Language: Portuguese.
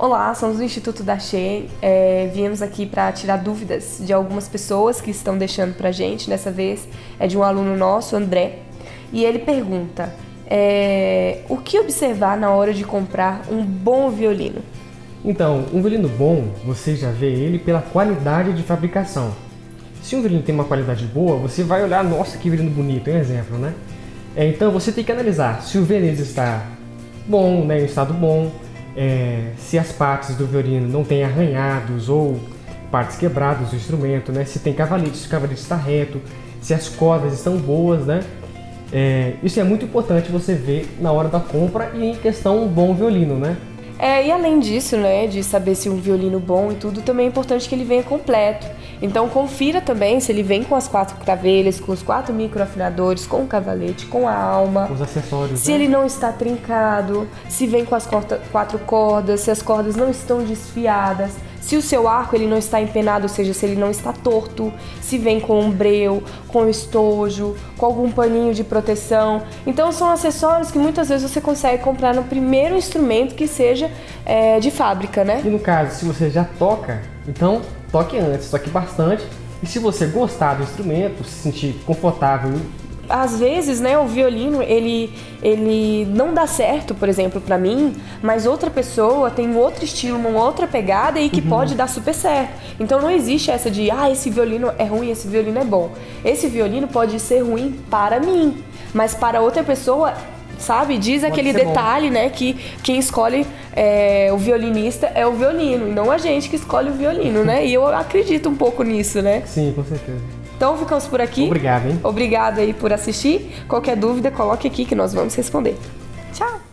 Olá, somos do Instituto da Che. É, viemos aqui para tirar dúvidas de algumas pessoas que estão deixando para gente. Dessa vez é de um aluno nosso, André, e ele pergunta: é, o que observar na hora de comprar um bom violino? Então, um violino bom, você já vê ele pela qualidade de fabricação. Se um violino tem uma qualidade boa, você vai olhar, nossa, que violino bonito, é um exemplo, né? É, então você tem que analisar se o violino está bom, né, em estado bom, é, se as partes do violino não têm arranhados ou partes quebradas do instrumento, né? Se tem cavalete, se o cavalete está reto, se as cordas estão boas, né? É, isso é muito importante você ver na hora da compra e em questão um bom violino, né? É, e além disso, né, de saber se um violino bom e tudo, também é importante que ele venha completo. Então confira também se ele vem com as quatro cravelhas, com os quatro microafinadores, com o cavalete, com a alma. Os acessórios. Se né? ele não está trincado, se vem com as quatro cordas, se as cordas não estão desfiadas, se o seu arco ele não está empenado, ou seja, se ele não está torto, se vem com um breu, com estojo, com algum paninho de proteção. Então são acessórios que muitas vezes você consegue comprar no primeiro instrumento que seja é, de fábrica, né? E no caso, se você já toca, então toque antes, toque bastante. E se você gostar do instrumento, se sentir confortável às vezes, né, o violino, ele, ele não dá certo, por exemplo, para mim, mas outra pessoa tem um outro estilo, uma outra pegada e que uhum. pode dar super certo. Então não existe essa de, ah, esse violino é ruim, esse violino é bom. Esse violino pode ser ruim para mim, mas para outra pessoa sabe? Diz Pode aquele detalhe, bom. né? Que quem escolhe é, o violinista é o violino, e não a gente que escolhe o violino, né? E eu acredito um pouco nisso, né? Sim, com certeza. Então ficamos por aqui. Obrigado, hein? Obrigado aí por assistir. Qualquer dúvida, coloque aqui que nós vamos responder. Tchau!